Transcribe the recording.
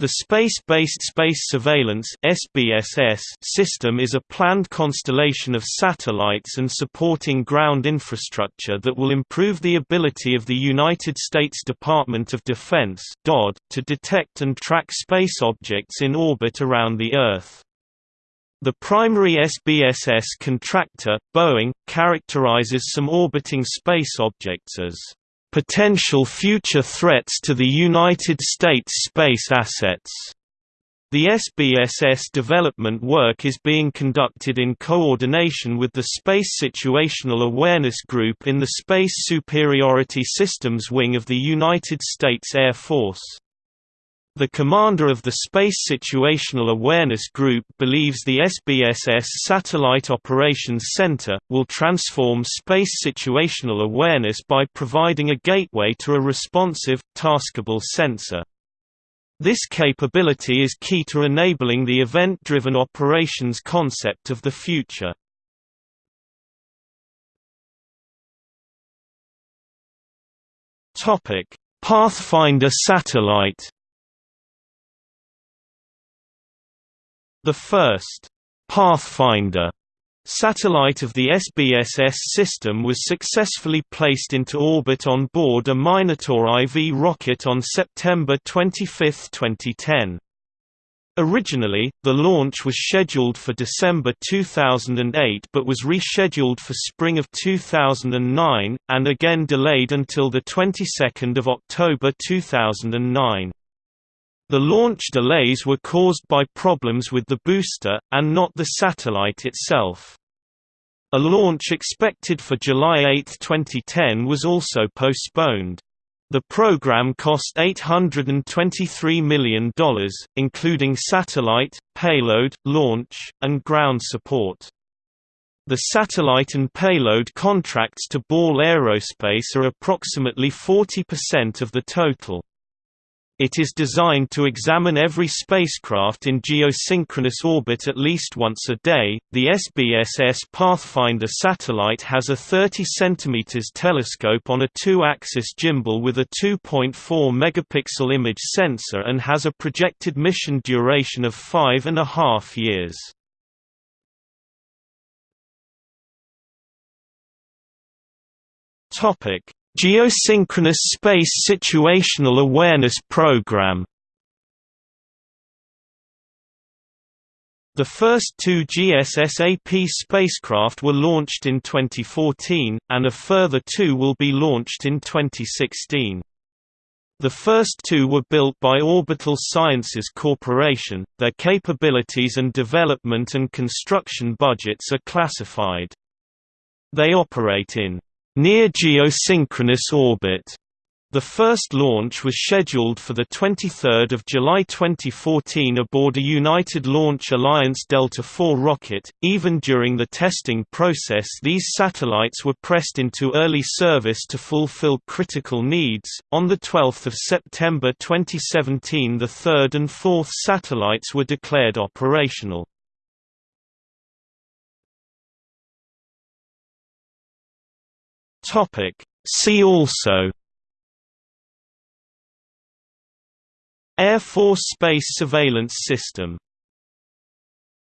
The Space-Based Space Surveillance (SBSS) system is a planned constellation of satellites and supporting ground infrastructure that will improve the ability of the United States Department of Defense (DoD) to detect and track space objects in orbit around the Earth. The primary SBSS contractor, Boeing, characterizes some orbiting space objects as potential future threats to the United States space assets. The SBSS development work is being conducted in coordination with the Space Situational Awareness Group in the Space Superiority Systems Wing of the United States Air Force. The commander of the Space Situational Awareness Group believes the SBSS Satellite Operations Center, will transform space situational awareness by providing a gateway to a responsive, taskable sensor. This capability is key to enabling the event-driven operations concept of the future. Pathfinder satellite The first Pathfinder satellite of the SBSS system was successfully placed into orbit on board a Minotaur IV rocket on September 25, 2010. Originally, the launch was scheduled for December 2008 but was rescheduled for spring of 2009, and again delayed until the 22nd of October 2009. The launch delays were caused by problems with the booster, and not the satellite itself. A launch expected for July 8, 2010 was also postponed. The program cost $823 million, including satellite, payload, launch, and ground support. The satellite and payload contracts to Ball Aerospace are approximately 40% of the total. It is designed to examine every spacecraft in geosynchronous orbit at least once a day. The SBSS Pathfinder satellite has a 30 cm telescope on a two-axis gimbal with a 2.4 megapixel image sensor and has a projected mission duration of five and a half years. Topic: Geosynchronous Space Situational Awareness Program The first two GSSAP spacecraft were launched in 2014, and a further two will be launched in 2016. The first two were built by Orbital Sciences Corporation, their capabilities and development and construction budgets are classified. They operate in Near geosynchronous orbit. The first launch was scheduled for 23 July 2014 aboard a United Launch Alliance Delta IV rocket. Even during the testing process, these satellites were pressed into early service to fulfill critical needs. On the 12th of September 2017, the third and fourth satellites were declared operational. Topic. See also Air Force Space Surveillance System